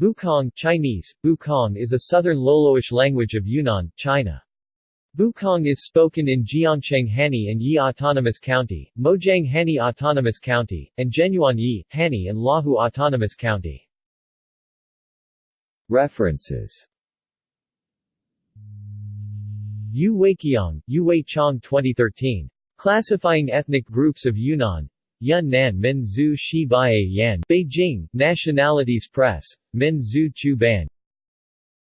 Bukong Chinese, Bukong is a southern Loloish language of Yunnan, China. Bukong is spoken in Jiangcheng Hani and Yi Autonomous County, Mojiang Hani Autonomous County, and Zhenyuan Yi, Hani and Lahu Autonomous County. References Yu Weiqiang, Yu Weiqiang 2013. Classifying Ethnic Groups of Yunnan. Yun Nan Min Shi Yan. Beijing, Nationalities Press. Min Zhu Chu Ban.